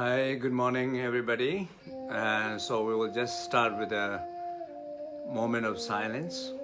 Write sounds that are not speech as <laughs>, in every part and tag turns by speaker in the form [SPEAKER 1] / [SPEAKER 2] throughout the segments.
[SPEAKER 1] Hi, good morning, everybody. Uh, so we will just start with a moment of silence.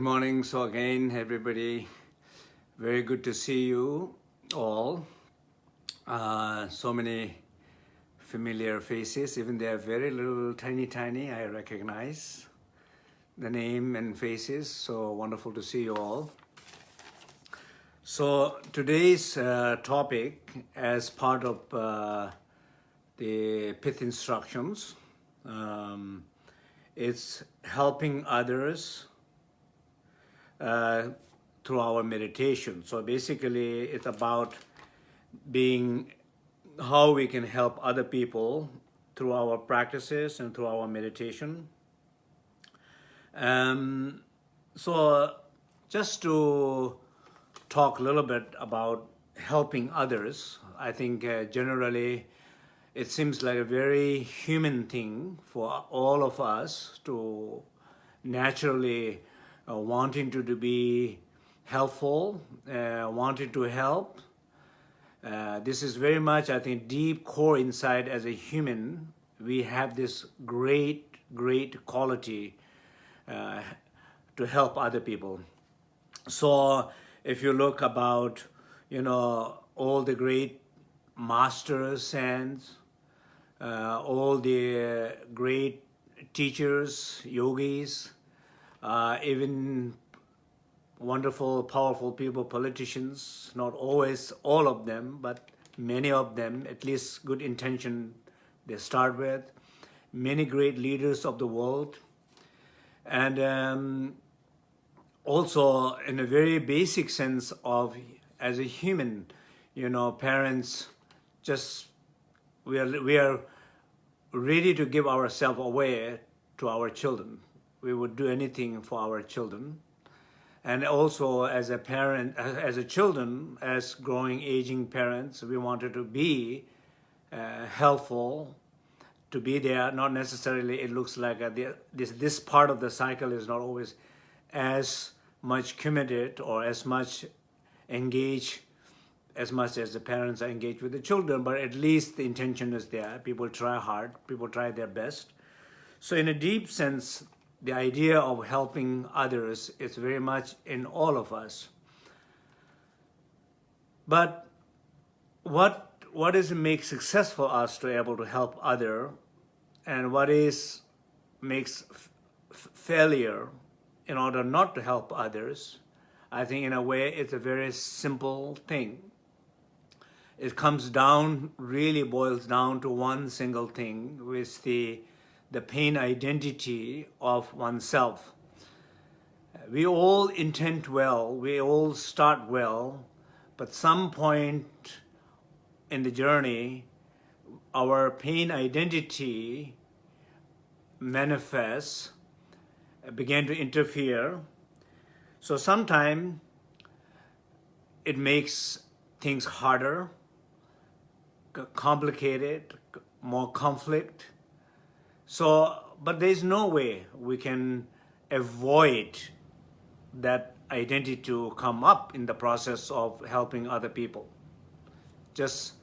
[SPEAKER 1] Good morning. So again, everybody, very good to see you all. Uh, so many familiar faces, even they are very little, tiny, tiny, I recognize the name and faces. So wonderful to see you all. So today's uh, topic as part of uh, the pith instructions, um, it's helping others through our meditation. So basically it's about being how we can help other people through our practices and through our meditation. Um, so just to talk a little bit about helping others, I think uh, generally it seems like a very human thing for all of us to naturally uh, wanting to, to be helpful, uh, wanting to help. Uh, this is very much, I think, deep core inside as a human. We have this great, great quality uh, to help other people. So if you look about, you know, all the great masters and uh, all the great teachers, yogis, uh, even wonderful, powerful people, politicians, not always all of them, but many of them, at least good intention they start with, many great leaders of the world, and um, also in a very basic sense of as a human, you know, parents just we are we are ready to give ourselves away to our children. We would do anything for our children. And also as a parent, as a children, as growing, aging parents, we wanted to be uh, helpful, to be there. Not necessarily it looks like a, this, this part of the cycle is not always as much committed or as much engaged as much as the parents are engaged with the children, but at least the intention is there. People try hard, people try their best. So in a deep sense, the idea of helping others is very much in all of us. But what, what is make successful us to be able to help other? And what is makes failure in order not to help others, I think in a way it's a very simple thing. It comes down, really boils down to one single thing, with the, the pain identity of oneself. we all intend well, we all start well, but some point in the journey, our pain identity manifests, began to interfere. So sometimes it makes things harder, complicated, more conflict. So, but there's no way we can avoid that identity to come up in the process of helping other people. Just,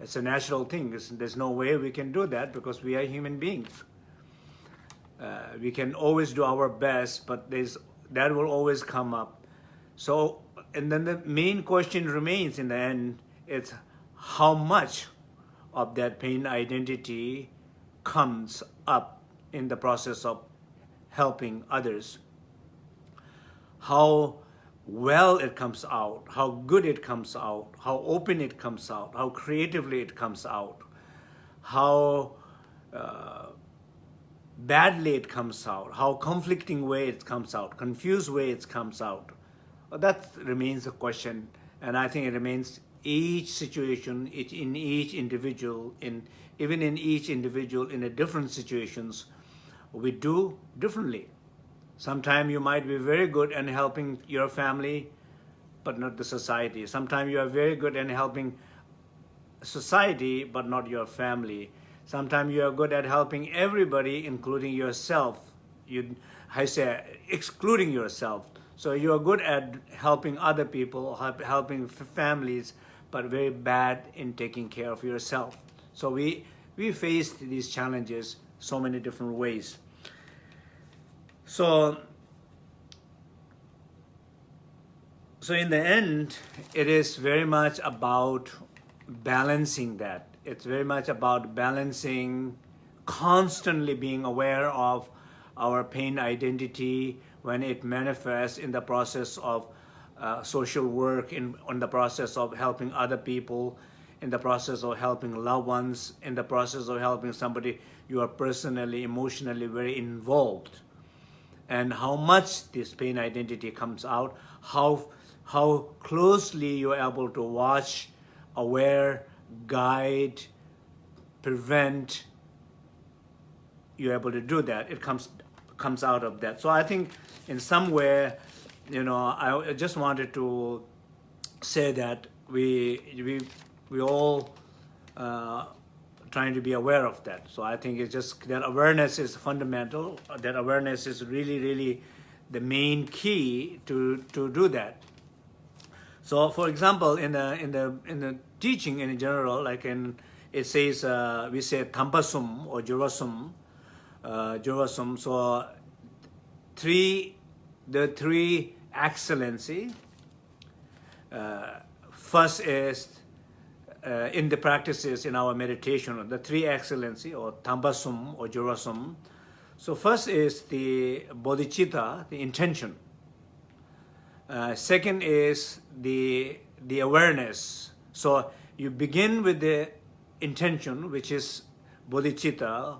[SPEAKER 1] it's a natural thing. there's no way we can do that because we are human beings. Uh, we can always do our best, but there's, that will always come up. So, and then the main question remains in the end, it's how much of that pain identity comes up in the process of helping others. How well it comes out, how good it comes out, how open it comes out, how creatively it comes out, how uh, badly it comes out, how conflicting way it comes out, confused way it comes out. That remains a question, and I think it remains each situation, each, in each individual, in even in each individual in a different situations, we do differently. Sometimes you might be very good in helping your family, but not the society. Sometimes you are very good in helping society, but not your family. Sometimes you are good at helping everybody, including yourself. You, I say, excluding yourself. So you are good at helping other people, helping families, but very bad in taking care of yourself. So we, we faced these challenges so many different ways. So, so in the end, it is very much about balancing that. It's very much about balancing, constantly being aware of our pain identity when it manifests in the process of uh, social work, in, in the process of helping other people, in the process of helping loved ones, in the process of helping somebody you are personally, emotionally very involved. And how much this pain identity comes out, how, how closely you're able to watch, aware, guide, prevent, you're able to do that. It comes, comes out of that. So I think in some way, you know, I just wanted to say that we we we all uh, trying to be aware of that. So I think it's just that awareness is fundamental. That awareness is really, really the main key to to do that. So, for example, in the in the in the teaching in general, like in it says uh, we say tampasum or jurasum, uh, jurasum. So three, the three excellency. Uh, first is uh, in the practices in our meditation, the three excellency or tambasum or jurasum. So first is the bodhicitta, the intention. Uh, second is the, the awareness. So you begin with the intention, which is bodhicitta,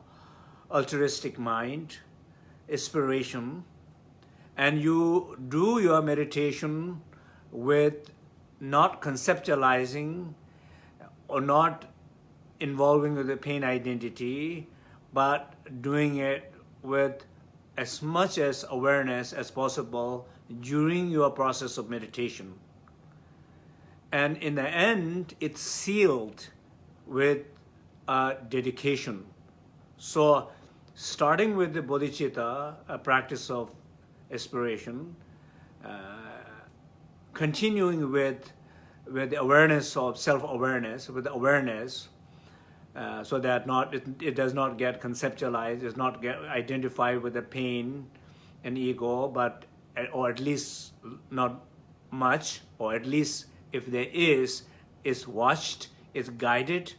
[SPEAKER 1] altruistic mind, inspiration, and you do your meditation with not conceptualizing or not involving with the pain identity, but doing it with as much as awareness as possible during your process of meditation. And in the end, it's sealed with a dedication. So starting with the bodhicitta, a practice of aspiration, uh, continuing with with the awareness of self-awareness, with the awareness, uh, so that not it, it, does not get conceptualized, does not get identified with the pain and ego, but or at least not much, or at least if there is, is watched, is guided,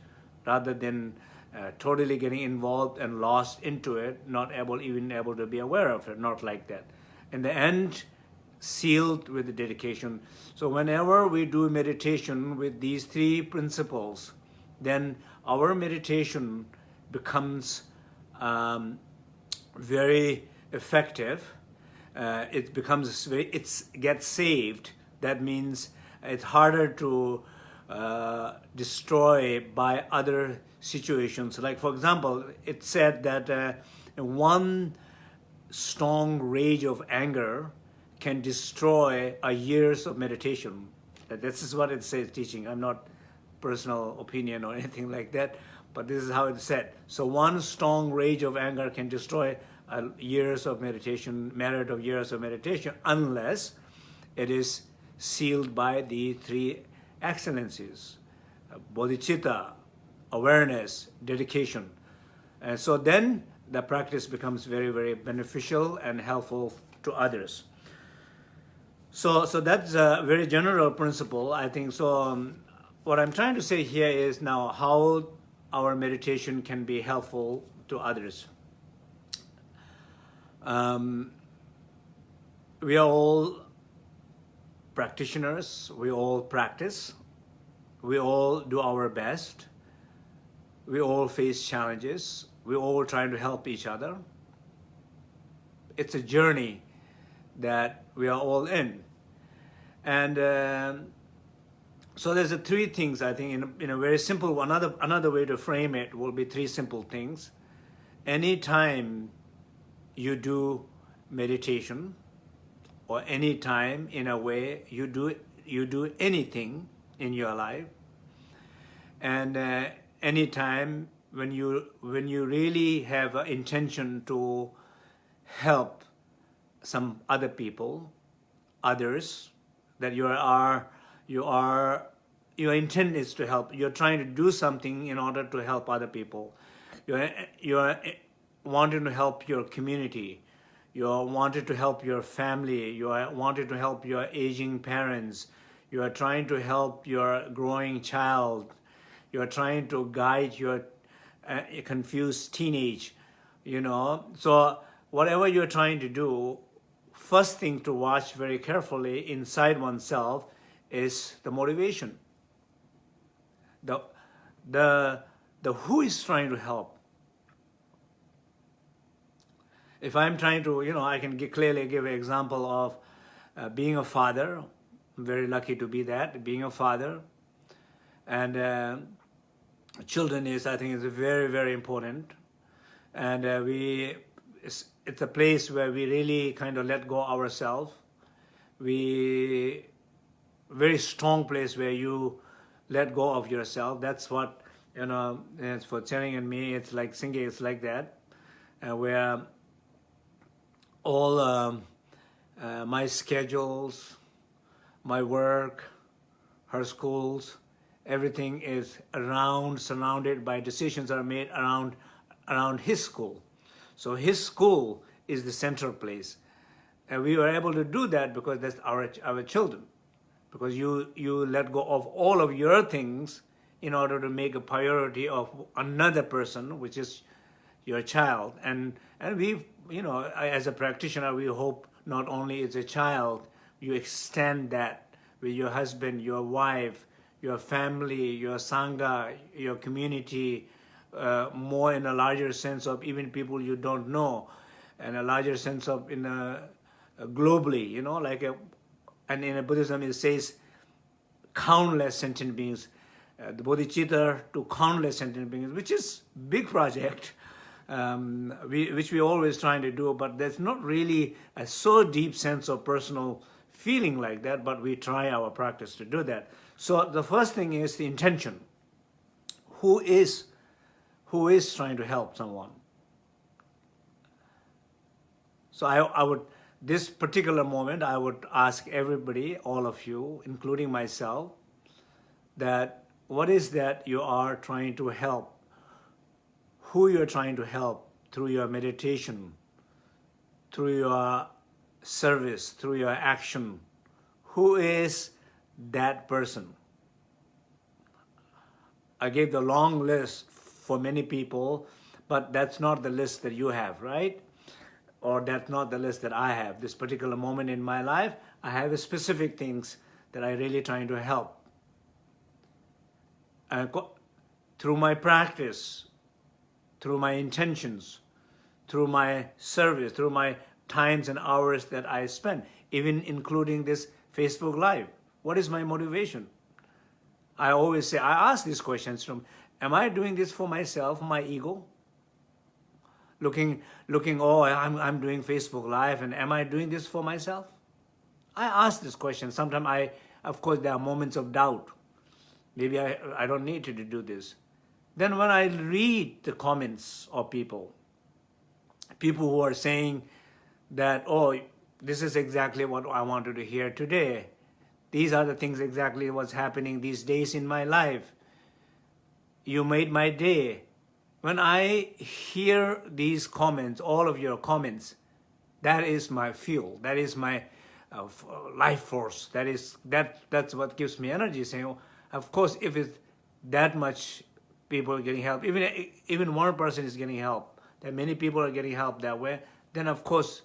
[SPEAKER 1] rather than uh, totally getting involved and lost into it, not able even able to be aware of it, not like that. In the end sealed with the dedication. So whenever we do meditation with these three principles, then our meditation becomes um, very effective. uh, it becomes, it's gets saved. That means it's harder to uh, destroy by other situations. Like for example, it said that uh, one strong rage of anger can destroy a years of meditation. This is what it says teaching. I'm not personal opinion or <laughs> anything like that, but this is how it's said. So one strong rage of anger can destroy a years of meditation, merit of years of meditation, unless it is sealed by the three excellencies, bodhicitta, awareness, dedication. And so then the practice becomes very, very beneficial and helpful to others. So, so that's a very general principle, I think. So um, what I'm trying to say here is now how our meditation can be helpful to others. Um, we are all practitioners, we all practice, we all do our best, we all face challenges, we all trying to help each other. It's a journey that we are all in. And um, so there's a three things, I think, in a, in a very simple, another, another way to frame it will be three simple things. Anytime you do meditation or anytime in a way you do, you do anything in your life and uh, anytime when you, when you really have an intention to help some other people, others, that you are you are your intent is to help. You're trying to do something in order to help other people. You're you're wanting to help your community. You're wanting to help your family. You are wanting to help your aging parents. You are trying to help your growing child. You are trying to guide your uh, confused teenage you know? So whatever you're trying to do first thing to watch very carefully inside oneself is the motivation. The, the, the who is trying to help. If I'm trying to, you know, I can give, clearly give an example of uh, being a father. I'm very lucky to be that, being a father. And uh, children is, I think, is very, very important. And uh, we, it's, a place where we really kind of let go ourselves. We very strong place where you let go of yourself. That's what, you know, it's for Channing and me, it's like singing, it's like that, uh, where all um, uh, my schedules, my work, her schools, everything is around, surrounded by decisions are made around, around his school. So his school is the central place. And we were able to do that because that's our, our children because you, you let go of all of your things in order to make a priority of another person, which is your child. And, and we, you know, as a practitioner, we hope not only as a child, you extend that with your husband, your wife, your family, your sangha, your community, uh, more in a larger sense of even people you don't know, and a larger sense of in a, a globally, you know, like a and in Buddhism it says countless sentient beings, uh, the bodhicitta to countless sentient beings, which is big project, um, we, which we always trying to do, but there's not really a so deep sense of personal feeling like that, but we try our practice to do that. So the first thing is the intention. Who is, who is trying to help someone? So I, I would this particular moment, I would ask everybody, all of you, including myself, that what is that you are trying to help? Who you're trying to help through your meditation, through your service, through your action? Who is that person? I gave the long list for many people, but that's not the list that you have, right? or that's not the list that I have. This particular moment in my life, I have specific things that I really trying to help. Through my practice, through my intentions, through my service, through my times and hours that I spend, even including this Facebook Live. What is my motivation? I always say, I ask these questions from, am I doing this for myself, my ego? Looking, looking, oh, I'm, I'm doing Facebook Live, and am I doing this for myself? I ask this question. Sometimes I, of course, there are moments of doubt. Maybe I, I don't need to do this. Then when I read the comments of people, people who are saying that, oh, this is exactly what I wanted to hear today. These are the things exactly what's happening these days in my life. You made my day. When I hear these comments, all of your comments, that is my fuel. That is my uh, life force. That is that. That's what gives me energy. Saying, of course, if it's that much people are getting help, even even one person is getting help, that many people are getting help that way, then of course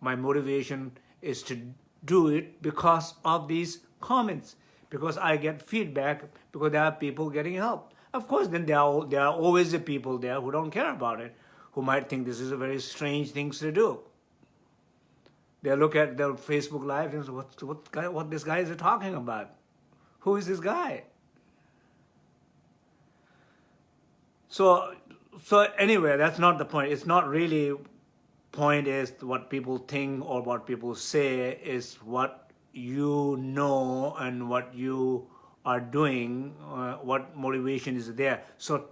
[SPEAKER 1] my motivation is to do it because of these comments, because I get feedback, because there are people getting help. Of course, then there are, there are always the people there who don't care about it, who might think this is a very strange thing to do. They look at their Facebook Live and say, what, what, what this guy is talking about? Who is this guy? So, so anyway, that's not the point. It's not really point is what people think or what people say is what you know and what you are doing, uh, what motivation is there. So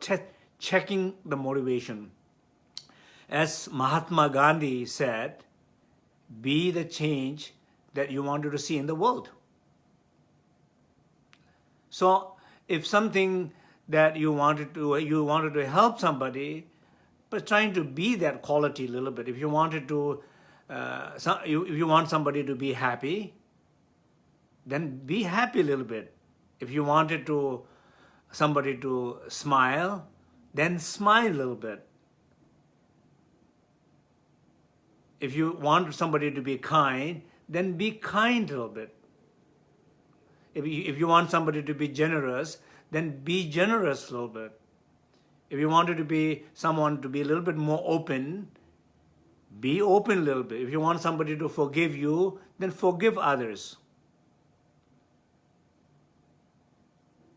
[SPEAKER 1] checking the motivation. As Mahatma Gandhi said, be the change that you wanted to see in the world. So if something that you wanted to you wanted to help somebody, but trying to be that quality a little bit. If you wanted to, uh, you, if you want somebody to be happy, then be happy a little bit. If you wanted to somebody to smile, then smile a little bit. If you want somebody to be kind, then be kind a little bit. If you, if you want somebody to be generous, then be generous a little bit. If you wanted to be someone to be a little bit more open, be open a little bit. If you want somebody to forgive you, then forgive others.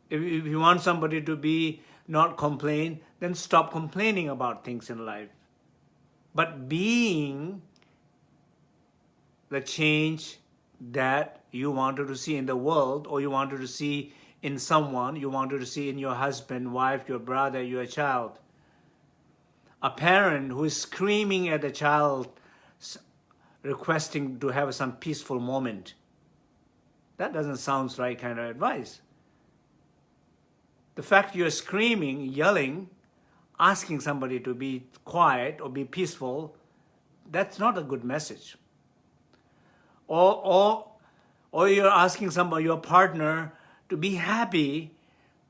[SPEAKER 1] If, if you want somebody to be not complain, then stop complaining about things in life. But being the change that you wanted to see in the world or you wanted to see in someone, you wanted to see in your husband, wife, your brother, your child. A parent who is screaming at the child, requesting to have some peaceful moment. That doesn't sound right kind of advice. The fact you're screaming, yelling, asking somebody to be quiet or be peaceful, that's not a good message. Or, or, or you're asking somebody, your partner, to be happy,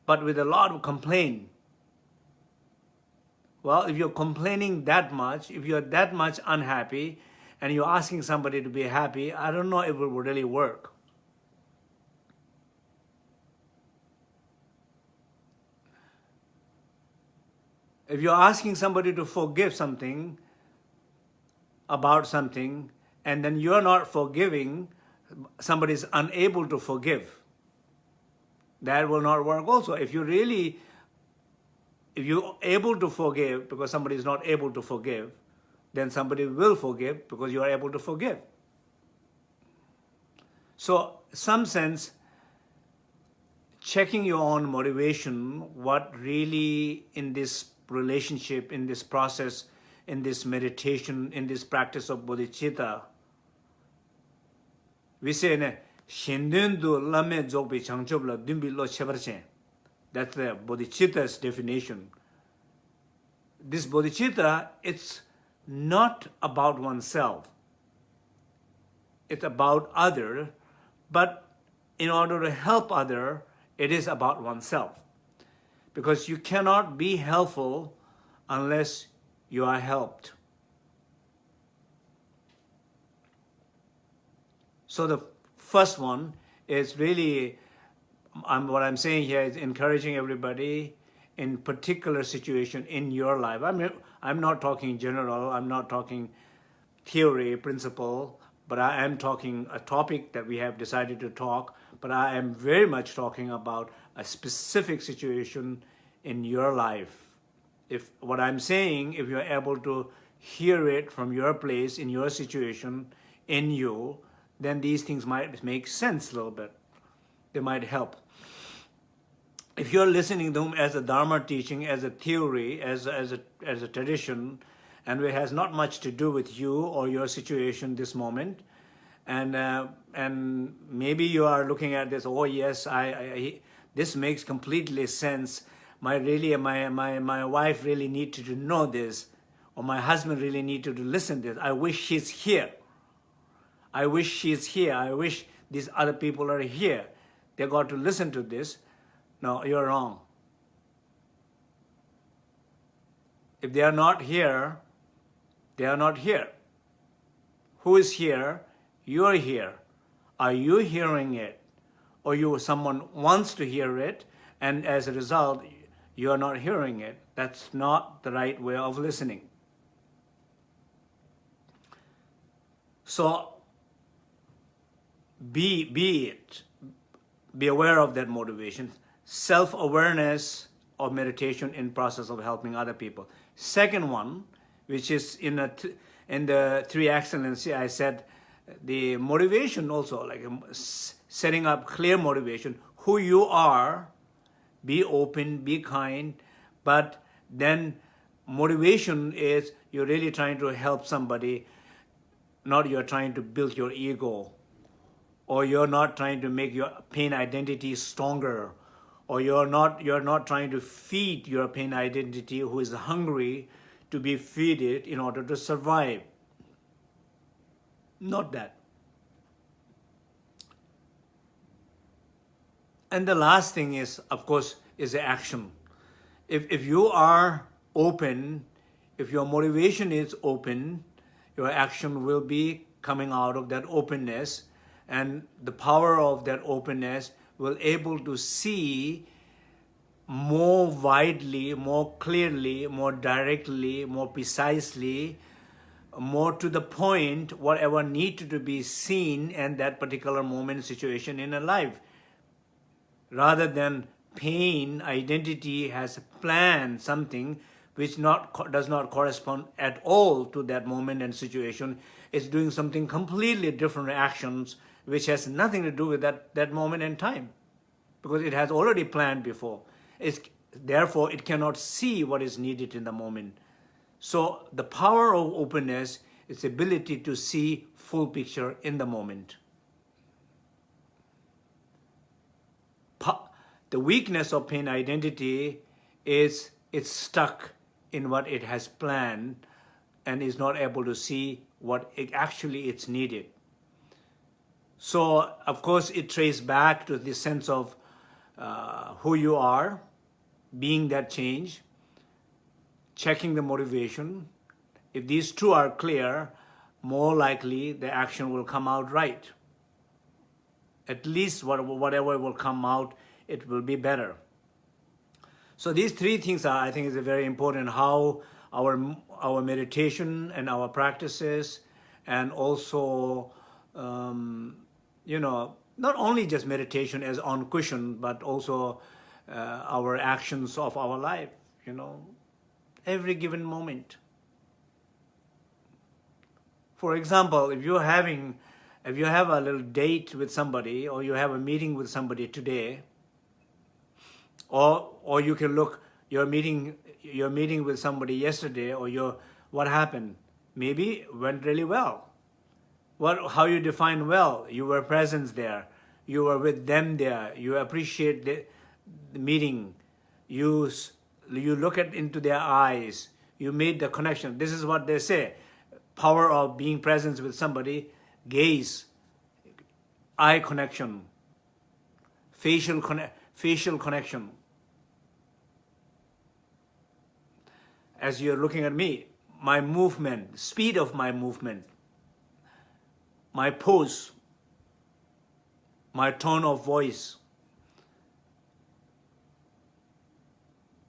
[SPEAKER 1] but with a lot of complaint. Well, if you're complaining that much, if you're that much unhappy, and you're asking somebody to be happy, I don't know if it will really work. If you're asking somebody to forgive something, about something, and then you're not forgiving, somebody is unable to forgive that will not work also. If you really, if you're able to forgive because somebody is not able to forgive, then somebody will forgive because you are able to forgive. So, some sense, checking your own motivation, what really in this relationship in this process in this meditation in this practice of bodhicitta. We say Shindendu lame dzogbi changchobla dumbi lo chebarchen. that's the bodhicitta's definition. This bodhicitta it's not about oneself. It's about other but in order to help other it is about oneself. Because you cannot be helpful unless you are helped. So the first one is really, I'm, what I'm saying here is encouraging everybody in particular situation in your life. I mean, I'm not talking general, I'm not talking theory, principle, but I am talking a topic that we have decided to talk, but I am very much talking about a specific situation in your life. If what I'm saying, if you're able to hear it from your place, in your situation, in you, then these things might make sense a little bit. They might help. If you're listening to them as a Dharma teaching, as a theory, as, as, a, as a tradition, and it has not much to do with you or your situation this moment, and uh, and maybe you are looking at this, oh yes, I, I this makes completely sense. My really my my my wife really needed to know this, or my husband really needed to listen to this. I wish she's here. I wish she's here. I wish these other people are here. They got to listen to this. No, you're wrong. If they are not here, they are not here. Who is here? You're here. Are you hearing it? Or you someone wants to hear it, and as a result, you're not hearing it. That's not the right way of listening. So be, be it, be aware of that motivation. Self-awareness of meditation in process of helping other people. Second one, which is in, a in the three excellency, I said the motivation also, like um, setting up clear motivation, who you are, be open, be kind, but then motivation is you're really trying to help somebody, not you're trying to build your ego, or you're not trying to make your pain identity stronger, or you're not, you're not trying to feed your pain identity who is hungry to be feeded in order to survive. Not that. And the last thing is, of course, is the action. If, if you are open, if your motivation is open, your action will be coming out of that openness and the power of that openness will able to see more widely, more clearly, more directly, more precisely, more to the point, whatever needed to be seen in that particular moment, situation in a life. Rather than pain, identity has planned something which not does not correspond at all to that moment and situation. It's doing something completely different actions which has nothing to do with that, that moment and time because it has already planned before. It's, therefore, it cannot see what is needed in the moment. So the power of openness is ability to see full picture in the moment. The weakness of pain identity is it's stuck in what it has planned and is not able to see what it actually it's needed. So, of course, it traces back to the sense of uh, who you are, being that change, checking the motivation. If these two are clear, more likely the action will come out right. At least whatever will come out, it will be better. So these three things are, I think, is very important, how our, our meditation and our practices and also, um, you know, not only just meditation as on cushion, but also uh, our actions of our life, you know, every given moment. For example, if you're having, if you have a little date with somebody or you have a meeting with somebody today, or, or you can look, you're meeting, you're meeting with somebody yesterday or you're, what happened? Maybe went really well. What, how you define well? You were present there. You were with them there. You appreciate the, the meeting. You you look at into their eyes, you made the connection. This is what they say. Power of being present with somebody, gaze, eye connection, facial, conne facial connection. As you're looking at me, my movement, speed of my movement, my pose, my tone of voice,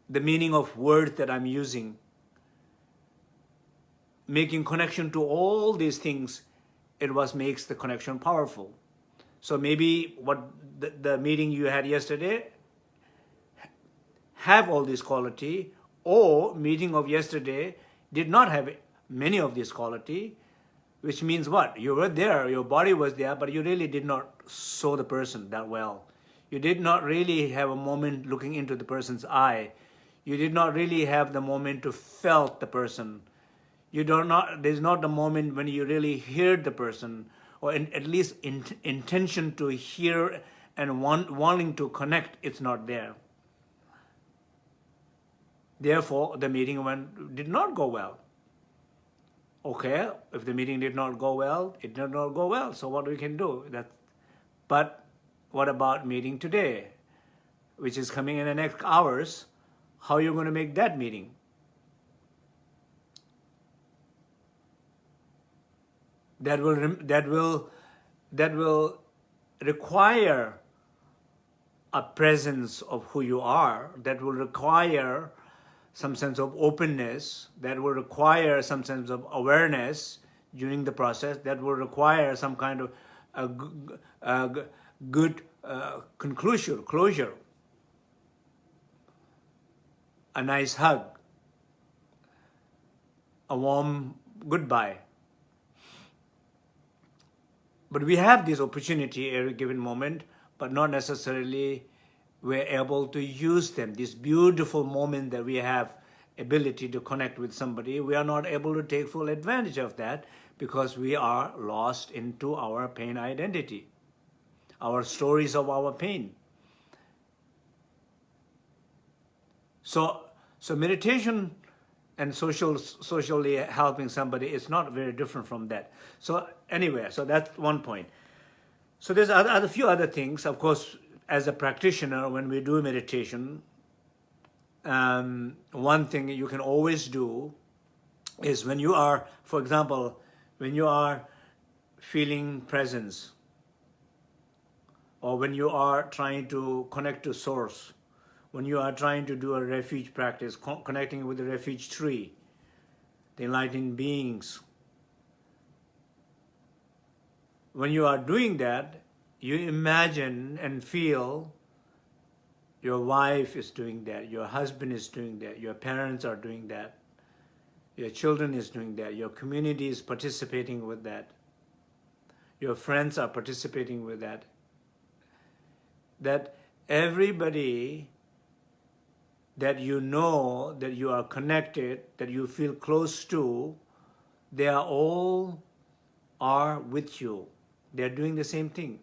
[SPEAKER 1] the meaning of words that I'm using. making connection to all these things, it was makes the connection powerful. So maybe what the, the meeting you had yesterday have all this quality, or meeting of yesterday did not have many of this quality, which means what? You were there, your body was there, but you really did not saw the person that well. You did not really have a moment looking into the person's eye. You did not really have the moment to felt the person. You do not, there's not the moment when you really hear the person, or in, at least in, intention to hear and want, wanting to connect, it's not there. Therefore, the meeting went, did not go well. Okay, if the meeting did not go well, it did not go well. So what we can do? That, but what about meeting today, which is coming in the next hours? How are you going to make that meeting? That will that will that will require a presence of who you are. That will require some sense of openness, that will require some sense of awareness during the process, that will require some kind of a, a good uh, conclusion, closure, a nice hug, a warm goodbye. But we have this opportunity every given moment, but not necessarily we're able to use them. This beautiful moment that we have ability to connect with somebody, we are not able to take full advantage of that because we are lost into our pain identity, our stories of our pain. So, so meditation and social, socially helping somebody is not very different from that. So anyway, so that's one point. So there's other, a few other things. Of course, as a practitioner, when we do meditation, um, one thing you can always do is when you are, for example, when you are feeling presence, or when you are trying to connect to source, when you are trying to do a refuge practice, co connecting with the refuge tree, the enlightened beings, when you are doing that, you imagine and feel your wife is doing that, your husband is doing that, your parents are doing that, your children is doing that, your community is participating with that, your friends are participating with that, that everybody that you know, that you are connected, that you feel close to, they are all are with you. They're doing the same thing.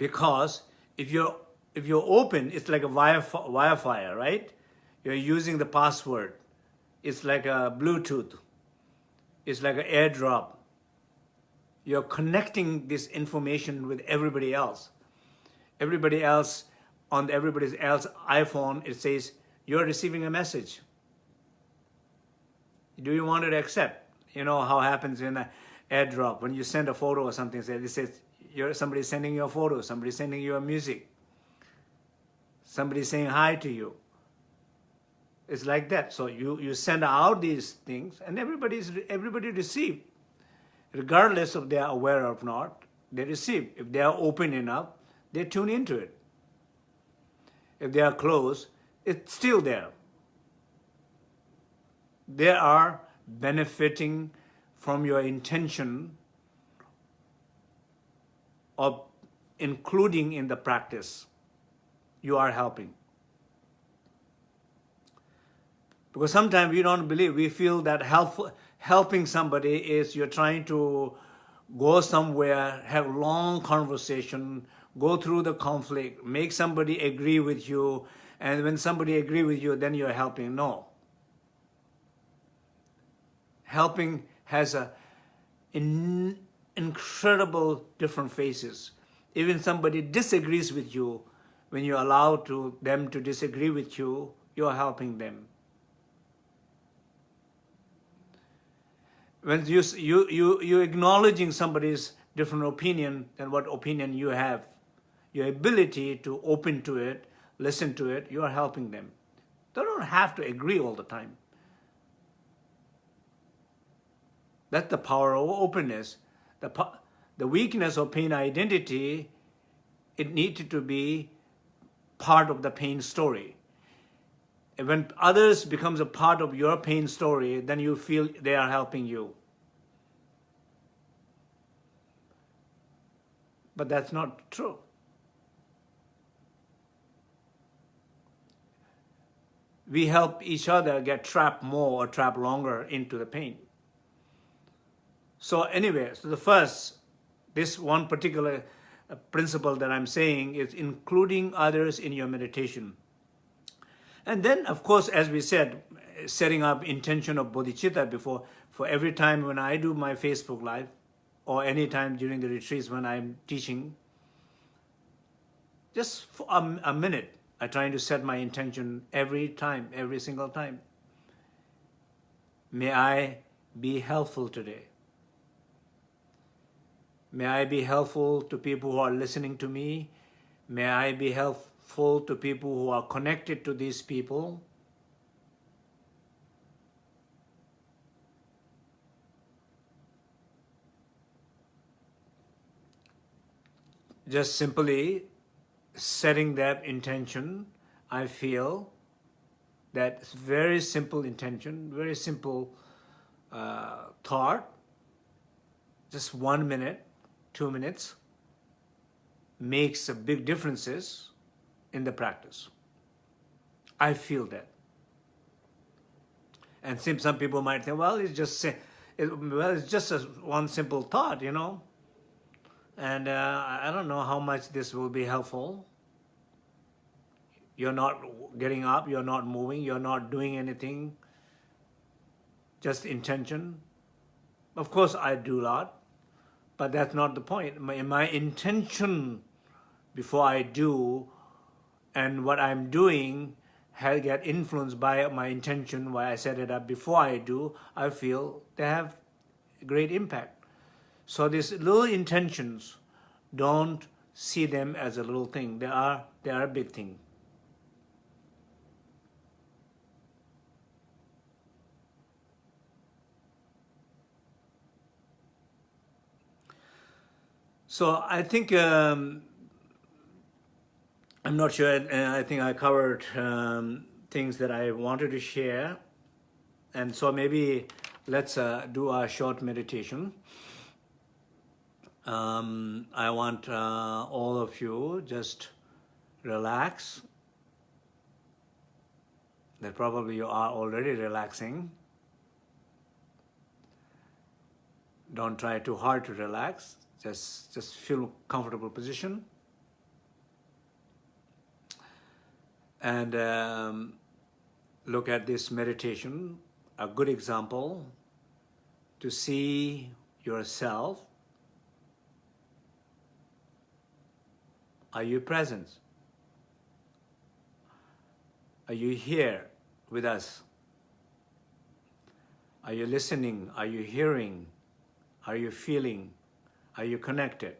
[SPEAKER 1] because if you're if you're open, it's like a wire Wi-Fi, right? You're using the password. It's like a Bluetooth. It's like an airdrop. You're connecting this information with everybody else. Everybody else on everybody else iPhone, it says you're receiving a message. Do you want to accept? You know how happens in an airdrop when you send a photo or something. It says you're somebody sending you a photo, somebody sending you a music, somebody saying hi to you. It's like that. So you, you send out these things and everybody's, everybody receive. Regardless of they are aware or not, they receive. If they are open enough, they tune into it. If they are closed, it's still there. They are benefiting from your intention of including in the practice, you are helping. Because sometimes we don't believe, we feel that help, helping somebody is you're trying to go somewhere, have long conversation, go through the conflict, make somebody agree with you, and when somebody agree with you, then you're helping. No. Helping has a in, incredible different faces. Even somebody disagrees with you, when you allow to them to disagree with you, you're helping them. When you, you, you, you're acknowledging somebody's different opinion than what opinion you have, your ability to open to it, listen to it, you are helping them. They don't have to agree all the time. That's the power of openness. The, the weakness of pain identity, it needed to be part of the pain story. When others becomes a part of your pain story, then you feel they are helping you. But that's not true. We help each other get trapped more or trapped longer into the pain. So anyway, so the first, this one particular uh, principle that I'm saying is including others in your meditation. And then, of course, as we said, setting up intention of bodhicitta before, for every time when I do my Facebook Live, or any time during the retreats when I'm teaching, just for a, a minute, I'm trying to set my intention every time, every single time. May I be helpful today. May I be helpful to people who are listening to me. May I be helpful to people who are connected to these people. Just simply setting that intention, I feel that very simple intention, very simple uh, thought, just one minute, two minutes makes a big differences in the practice. I feel that. And some people might think, well, it's just, it, well, it's just a, one simple thought, you know. And uh, I don't know how much this will be helpful. You're not getting up, you're not moving, you're not doing anything, just intention. Of course, I do a lot. But that's not the point. My, my intention before I do and what I'm doing has get influenced by my intention, why I set it up before I do, I feel they have a great impact. So these little intentions, don't see them as a little thing. They are, they are a big thing. So I think, um, I'm not sure, I think I covered um, things that I wanted to share. And so maybe let's uh, do a short meditation. Um, I want uh, all of you just relax. That probably you are already relaxing. Don't try too hard to relax. Just, just feel comfortable position. And um, look at this meditation, a good example to see yourself. Are you present? Are you here with us? Are you listening? Are you hearing? Are you feeling? Are you connected?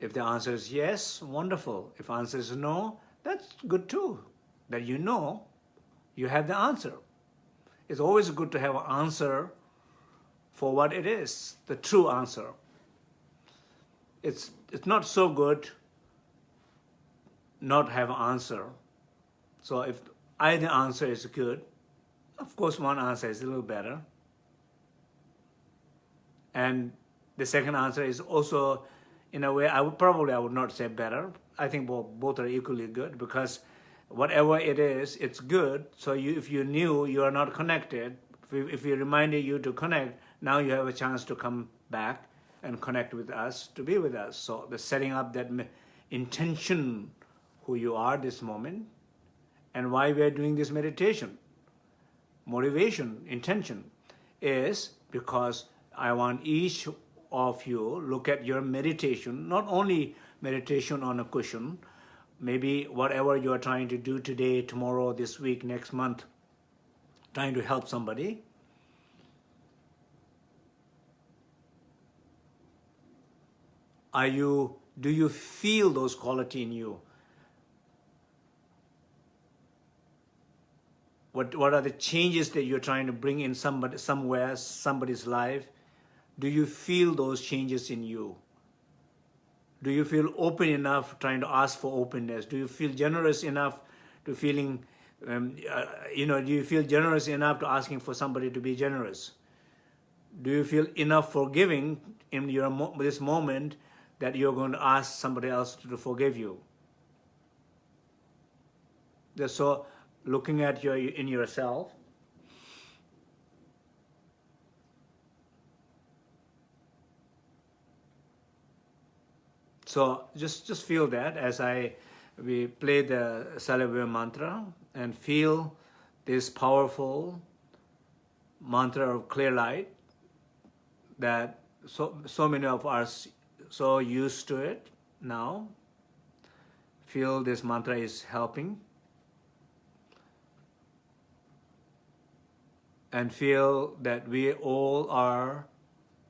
[SPEAKER 1] If the answer is yes, wonderful. If the answer is no, that's good too. That you know you have the answer. It's always good to have an answer for what it is, the true answer. It's, it's not so good not have an answer. So if either answer is good, of course one answer is a little better. And the second answer is also, in a way, I would probably I would not say better. I think both, both are equally good because whatever it is, it's good. So you, if you knew you are not connected, if we, if we reminded you to connect, now you have a chance to come back and connect with us, to be with us. So the setting up that intention, who you are this moment, and why we are doing this meditation, motivation, intention, is because I want each of you look at your meditation, not only meditation on a cushion, Maybe whatever you are trying to do today, tomorrow, this week, next month, trying to help somebody. Are you, do you feel those quality in you? What, what are the changes that you're trying to bring in somebody, somewhere, somebody's life? Do you feel those changes in you? Do you feel open enough trying to ask for openness? Do you feel generous enough to feeling, um, uh, you know, do you feel generous enough to asking for somebody to be generous? Do you feel enough forgiving in your mo this moment that you're going to ask somebody else to forgive you? So looking at your in yourself, So just, just feel that as I we play the Salve mantra and feel this powerful mantra of clear light that so, so many of us so used to it now. Feel this mantra is helping. And feel that we all are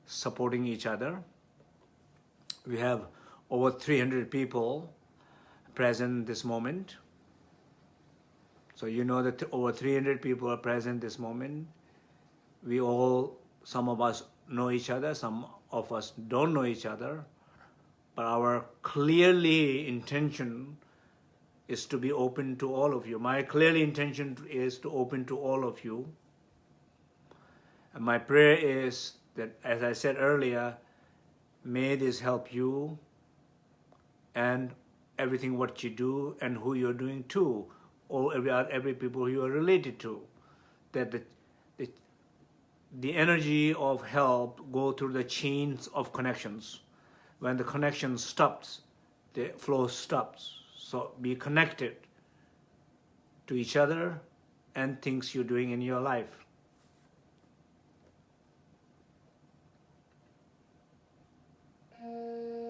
[SPEAKER 1] supporting each other. We have over 300 people present this moment. So you know that over 300 people are present this moment. We all, some of us know each other, some of us don't know each other, but our clearly intention is to be open to all of you. My clearly intention is to open to all of you. And my prayer is that, as I said earlier, may this help you and everything what you do and who you're doing to or every, every people you are related to. That the, the, the energy of help go through the chains of connections. When the connection stops, the flow stops. So be connected to each other and things you're doing in your life. Uh,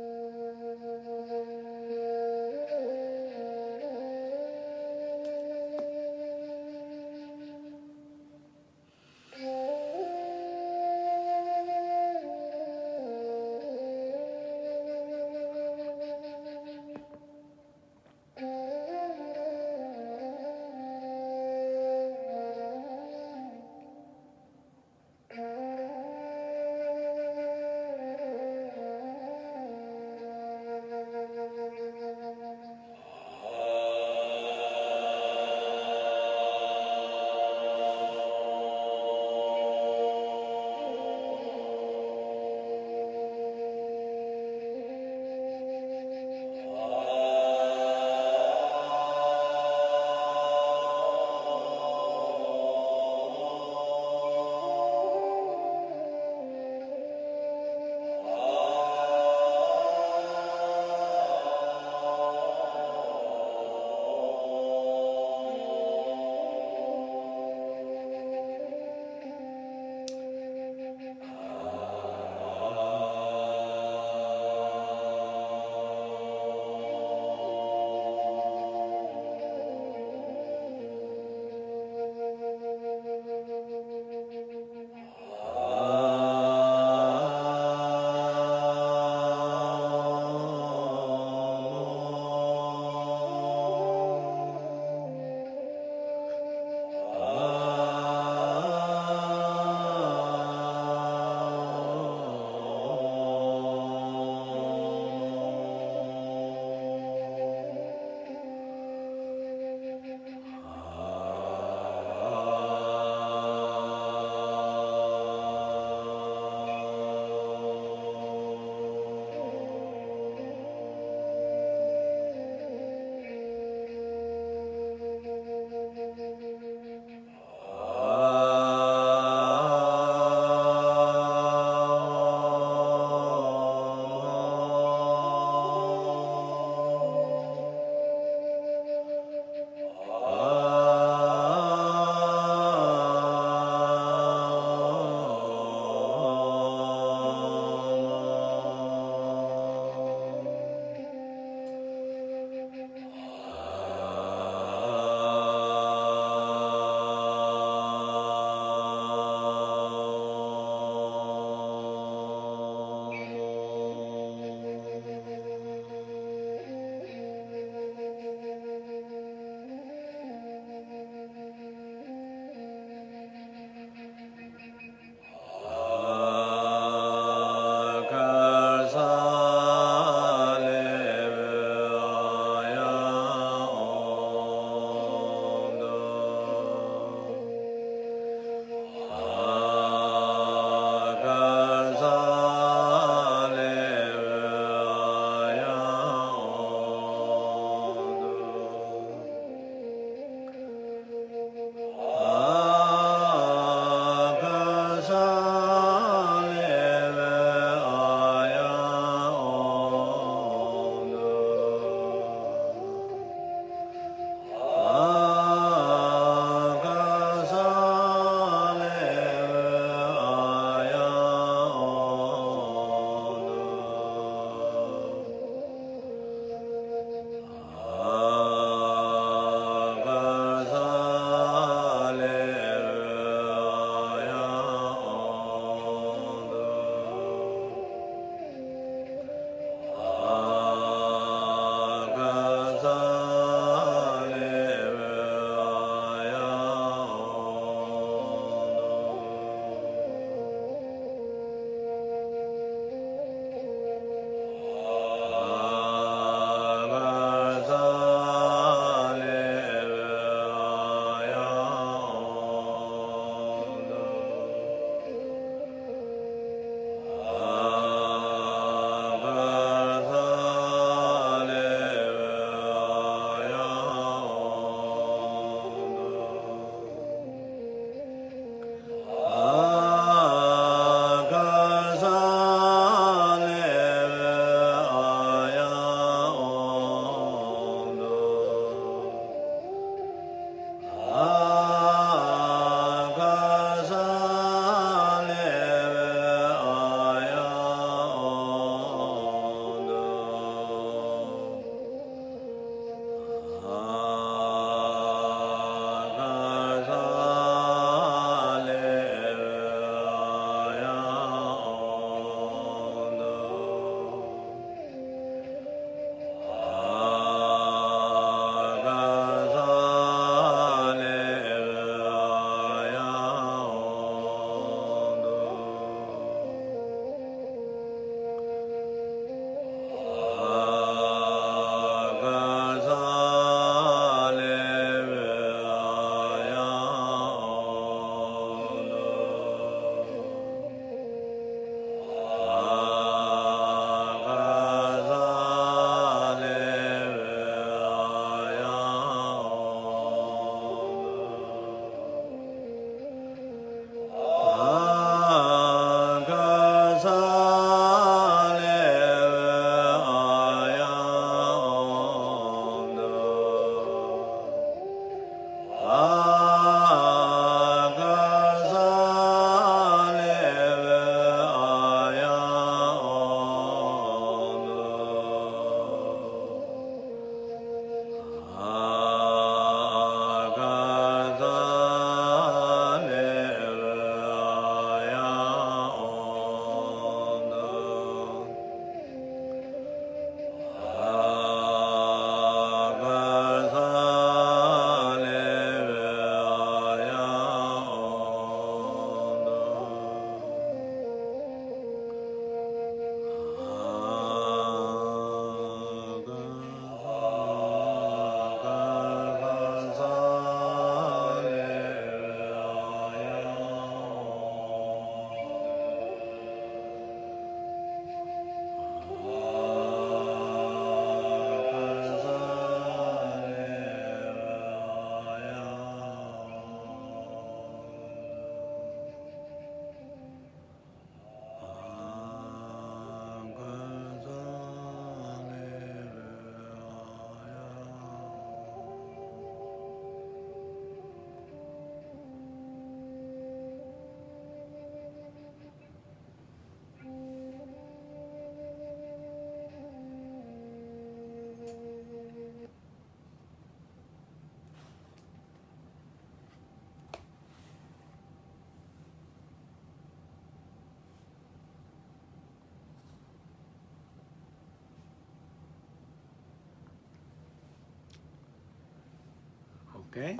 [SPEAKER 1] Okay.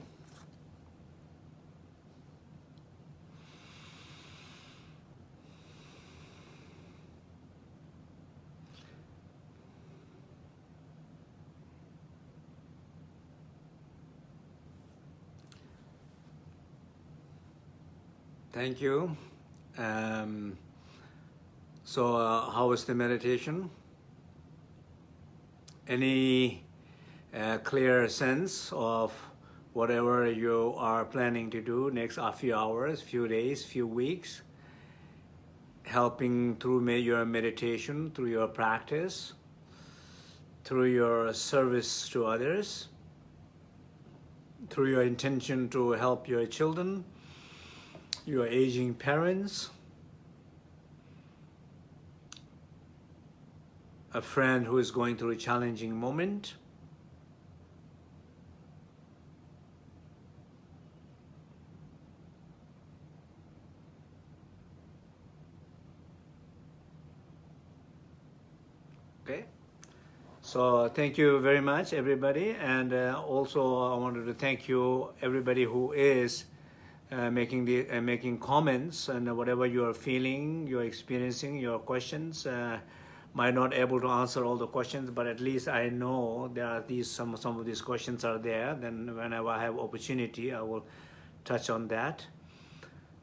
[SPEAKER 1] Thank you. Um, so, uh, how was the meditation? Any uh, clear sense of whatever you are planning to do next a few hours, few days, few weeks? Helping through your meditation, through your practice, through your service to others, through your intention to help your children, your aging parents, a friend who is going through a challenging moment, so thank you very much everybody and uh, also I wanted to thank you everybody who is uh, making the uh, making comments and whatever you are feeling, you're experiencing, your questions. Uh, might not able to answer all the questions, but at least I know there are these some some of these questions are there. Then whenever I have opportunity, I will touch on that.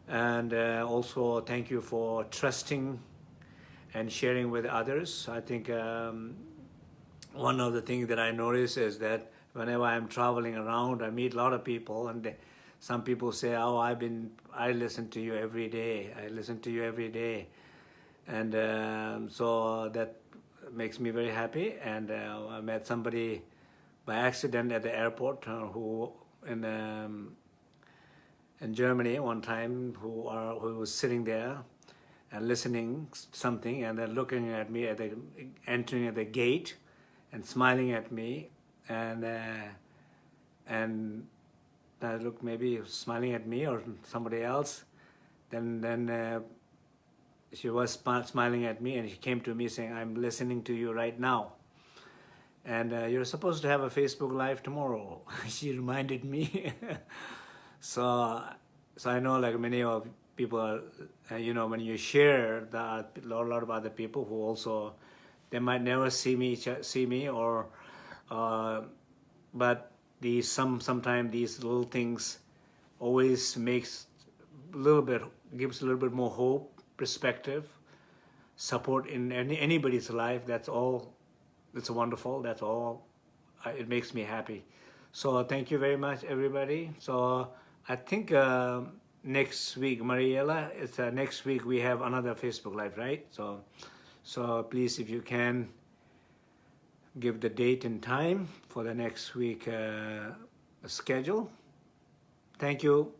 [SPEAKER 1] And uh, also thank you for trusting and sharing with others. I think um, one of the things that I notice is that whenever I'm traveling around, I meet a lot of people and they, some people say, oh, I've been, I listen to you every day. I listen to you every day. And um, so that makes me very happy. And uh, I met somebody by accident at the airport uh, who in um, in Germany one time who are who was sitting there and listening something and then looking at me at the entering at the gate and smiling at me and uh, and I looked maybe smiling at me or somebody else. Then, then uh, she was smiling at me and she came to me saying, I'm listening to you right now. And uh, you're supposed to have a Facebook Live tomorrow. <laughs> she reminded me. <laughs> so, so I know like many of people, are, uh, you know, when you share that, a lot of other people who also, they might never see me, see me or, uh, but these some sometimes these little things always makes a little bit gives a little bit more hope perspective support in any anybody's life. That's all it's wonderful. That's all it makes me happy. So thank you very much everybody. So i think uh, next week mariella it's uh, next week we have another facebook live right? So so please if you can give the date and time for the next week uh, schedule. Thank you.